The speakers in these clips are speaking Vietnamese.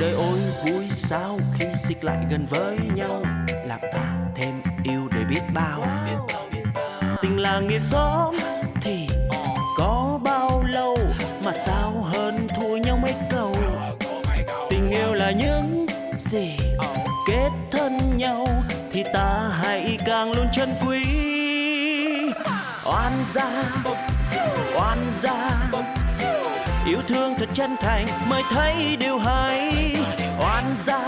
đời ôi, vui sao khi xích lại gần với nhau? Làm ta thêm yêu để biết bao. Tình là nghĩa xóm thì có bao lâu mà sao hơn thua nhau mấy câu? Tình yêu là những gì kết thân nhau thì ta hãy càng luôn chân quý. Oan gia oan gia yêu thương thật chân thành, mới thấy điều hay. Oan gia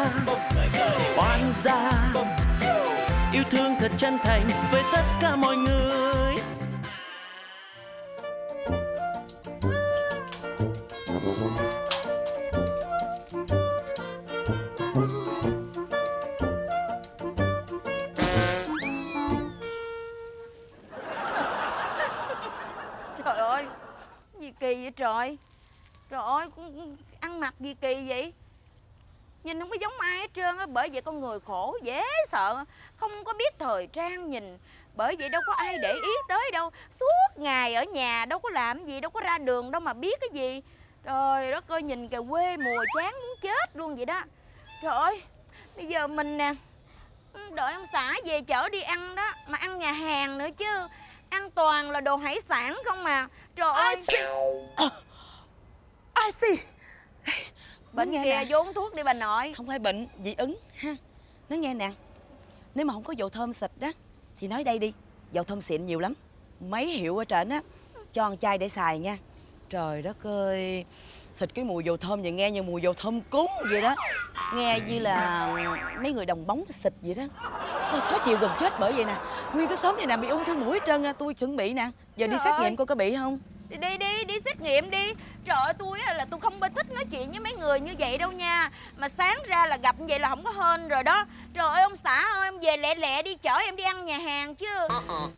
oan gia. Yêu thương thật chân thành với tất cả mọi người. Trời ơi, Gì kỳ vậy trời? Trời ơi ăn mặc gì kỳ vậy? Nhìn không có giống ai hết trơn á Bởi vậy con người khổ dễ sợ. Không có biết thời trang nhìn Bởi vậy đâu có ai để ý tới đâu. Suốt ngày ở nhà đâu có làm gì Đâu có ra đường đâu mà biết cái gì. Trời đất ơi nhìn kìa quê mùa chán muốn chết luôn vậy đó. Trời ơi Bây giờ mình nè Đợi ông xã về chở đi ăn đó Mà ăn nhà hàng nữa chứ. Ăn toàn là đồ hải sản không mà Trời ơi Ai xì. Bệnh nghe vô uống thuốc đi bà nội. Không phải bệnh, dị ứng ha. Nói nghe nè Nếu mà không có dầu thơm xịt đó Thì nói đây đi Dầu thơm xịn nhiều lắm. Mấy hiệu ở trển á Cho một chai để xài nha. Trời đất ơi Xịt cái mùi dầu thơm vậy nghe như mùi dầu thơm cúng vậy đó. Nghe như là mấy người đồng bóng xịt vậy đó. Ôi, Khó chịu gần chết bởi vậy nè. Nguyên cái xóm này nè bị ung thư mũi hết trơn Tôi chuẩn bị nè. Giờ đi Trời xét nghiệm coi có bị không Đi đi đi, đi xét nghiệm đi. Trời ơi tôi á là tôi không có thích nói chuyện với mấy người như vậy đâu nha. Mà sáng ra là gặp như vậy là không có hên rồi đó. Trời ơi ông xã ơi ông về lẹ lẹ đi chở em đi ăn nhà hàng chứ.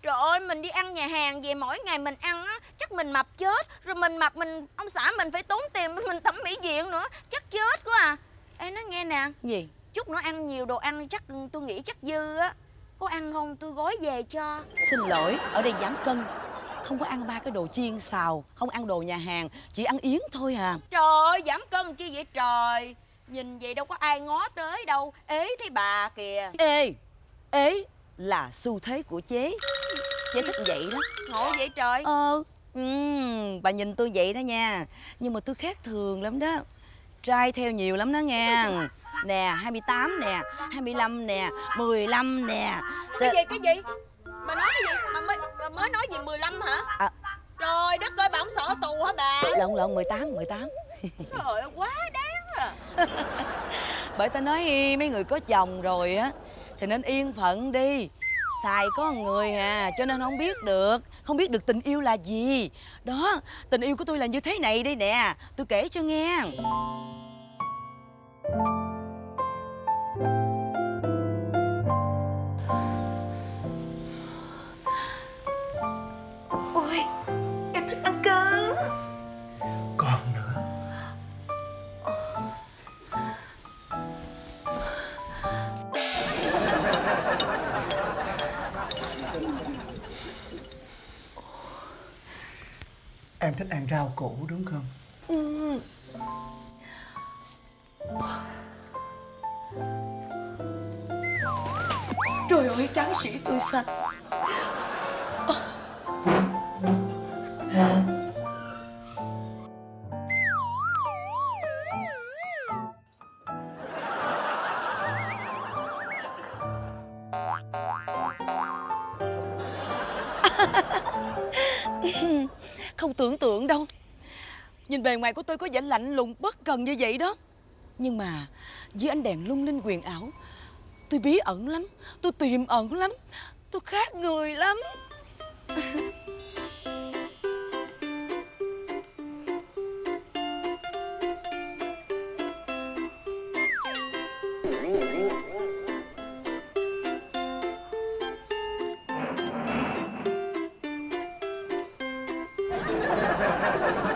Trời ơi mình đi ăn nhà hàng về mỗi ngày mình ăn á Chắc mình mập chết. Rồi mình mập mình ông xã mình phải tốn tiền mình thẩm mỹ viện nữa Chắc chết quá à. Ê nói nghe nè. Gì? Chút nữa ăn nhiều đồ ăn chắc tôi nghĩ chắc dư á. Có ăn không tôi gói về cho. Xin lỗi, ở đây giảm cân Không có ăn ba cái đồ chiên xào Không ăn đồ nhà hàng Chỉ ăn yến thôi à. Trời ơi giảm cân chi vậy trời? Nhìn vậy đâu có ai ngó tới đâu. Ế thấy bà kìa. Ê, ế là xu thế của chế. Chế thích vậy đó. Ngộ vậy trời? Ờ, ừm, bà nhìn tôi vậy đó nha. Nhưng mà tôi khác thường lắm đó. Trai theo nhiều lắm đó nha. Nè, 28 nè, 25 nè, 15 nè. Cái gì cái gì? Bà nói cái gì Bà mới, nói gì 15 hả? À. Trời đất ơi bà không sợ tù hả bà? Lộn lộn 18, 18 Trời ơi quá đáng à. Bởi ta nói mấy người có chồng rồi á Thì nên yên phận đi. Xài có người à Cho nên không biết được Không biết được tình yêu là gì. Đó Tình yêu của tôi là như thế này đây nè Tôi kể cho nghe thích ăn rau củ đúng không? Trời ơi tráng sĩ tươi xanh Không tưởng tượng đâu. Nhìn bề ngoài của tôi có vẻ lạnh lùng, bất cần như vậy đó. Nhưng mà dưới ánh đèn lung linh quyền ảo, Tôi bí ẩn lắm, Tôi tiềm ẩn lắm, Tôi khác người lắm. Ha ha ha!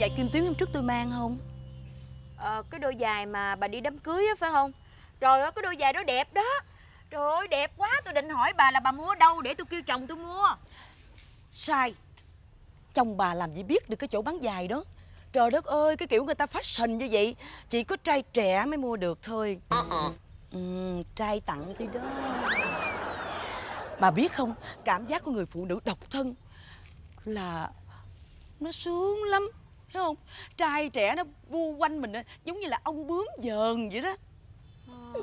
Giày kim tuyến hôm trước tôi mang không Ờ, cái đôi giày mà bà đi đám cưới á phải không? Trời ơi, cái đôi giày đó đẹp đó. Trời ơi, đẹp quá, tôi định hỏi bà là bà mua đâu để tôi kêu chồng tôi mua. Sai Chồng bà làm gì biết được cái chỗ bán giày đó Trời đất ơi cái kiểu người ta fashion như vậy Chỉ có trai trẻ mới mua được thôi ừ, Trai tặng tôi đó Bà biết không Cảm giác của người phụ nữ độc thân Là Nó sướng lắm Thấy không Trai trẻ nó bu quanh mình á, Giống như là ông bướm dờn vậy đó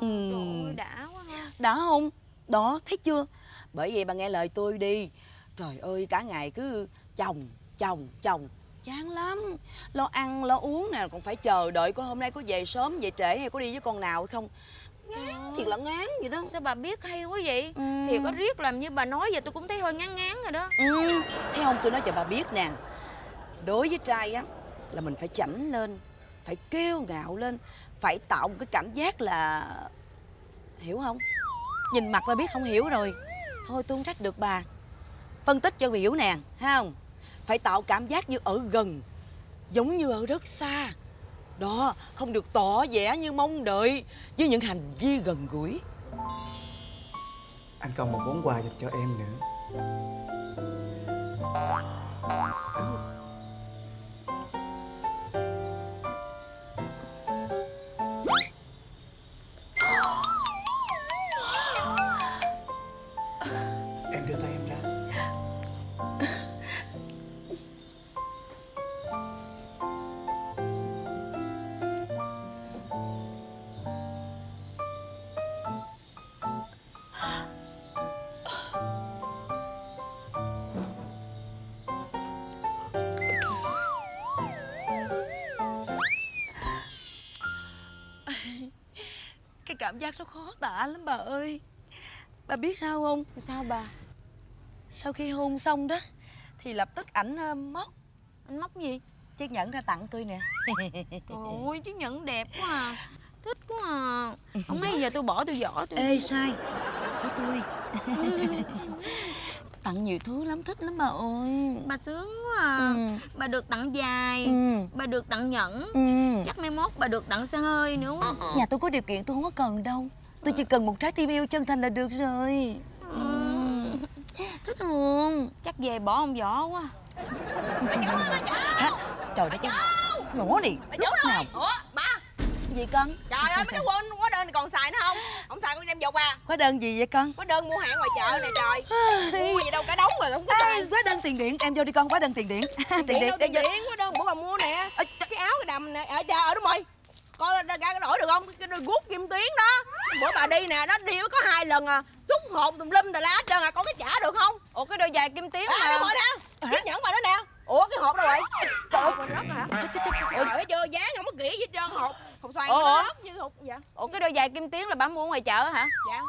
Trời ơi, đã quá ha. đã không? Đó, thấy chưa? Bởi vậy bà nghe lời tôi đi Trời ơi, cả ngày cứ chồng, chồng, chồng Chán lắm Lo ăn, lo uống nè Còn phải chờ đợi coi hôm nay có về sớm, về trễ hay có đi với con nào hay không Ngán, thiệt là ngán vậy đó Sao bà biết hay quá vậy? Ừ. Thì có riết làm như bà nói vậy tôi cũng thấy hơi ngán ngán rồi đó. ừ, Thấy không, tôi nói cho bà biết nè Đối với trai á Là mình phải chảnh lên Phải kêu ngạo lên Phải tạo một cái cảm giác là Hiểu không? Nhìn mặt là biết không hiểu rồi. Thôi tôi không trách được bà. Phân tích cho hiểu nè, thấy không? Phải tạo cảm giác như ở gần Giống như ở rất xa. Đó, không được tỏ vẻ như mong đợi Với những hành vi gần gũi. Anh còn một món quà dành cho em nữa đưa tay em ra Cái cảm giác nó khó tả lắm bà ơi Bà biết sao không? Sao bà? Sau khi hôn xong đó Thì lập tức ảnh ờ, móc Anh móc gì? chiếc nhẫn ra tặng tôi nè Ôi, chiếc nhẫn đẹp quá à. Thích quá à. Không mấy giờ tôi bỏ tôi vỏ tôi. Ê sai Của tôi Tặng nhiều thứ lắm thích lắm bà ơi Bà sướng quá à. Ừ. Bà được tặng dài. Ừ. Bà được tặng nhẫn. ừ. Chắc mai mốt bà được tặng xe hơi nữa quá. Nhà tôi có điều kiện tôi không có cần đâu Tôi chỉ cần một trái tim yêu chân thành là được rồi ừ. Thích không? Chắc về bỏ ông vỏ quá. Hả? Trời đất ơi Nó đi. Lúc nào? Ủa ba. Gì con? Trời ơi mấy cái quên hóa đơn này còn xài nữa không? Không xài con đem dục à Hóa đơn gì vậy con? Hóa đơn mua hàng ngoài chợ này trời. Mua gì đâu cả đống rồi không có xài hóa đơn tiền điện. Em vô đi con hóa đơn tiền điện. Tiền Điện vô- điện hóa đơn bữa bà mua nè. Cái áo cái đầm nè. Ở chờ đúng rồi Coi ra ra đổi được không? Cái đôi guốc kim tuyến đó. Bữa bà đi nè Nó đi có hai lần à. Xúc hộp tùm lum tà lá trơn à. Con có trả được không? Ủa cái đôi giày kim tuyến À mà. rồi nè. Chiếc nhẫn bà đó nè. Ủa cái hộp đâu rồi? Trời ơi. Rớt hả. Trời ơi chưa dán không có kỹ gì hết trơn. Hộp Hộp Ủa, nó như hộp dạ Ủa cái đôi giày kim tuyến là bà mua ngoài chợ hả? Dạ.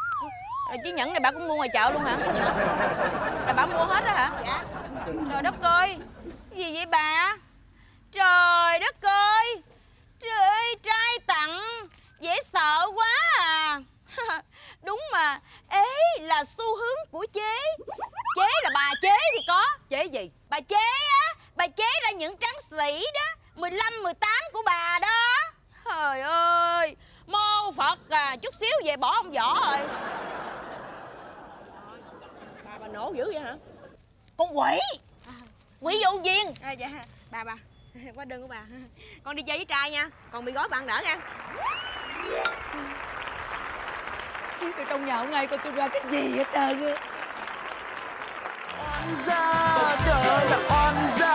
Rồi chiếc nhẫn này bà cũng mua ngoài chợ luôn hả? Là bà mua hết á hả? Dạ. Trời đất ơi. Cái gì vậy bà? Trời đất ơi. Trời ơi trai tặng Dễ sợ quá à Đúng mà Ế là xu hướng của chế. Chế là bà chế thì có. Chế gì? Bà chế á. Bà chế ra những tráng sĩ đó. 15, 18 của bà đó. Trời ơi. Mô Phật à Chút xíu về bỏ ông vỏ rồi. Bà bà nổ dữ vậy hả? Con quỷ. Quỷ vô duyên À, dạ. Bà bà. Quá đơn của bà. Con đi chơi với trai nha. Còn bị gói bạn đỡ nha Biết ở trong nhà hôm nay coi tôi ra cái gì hết trơn á. Oan gia trời là oan gia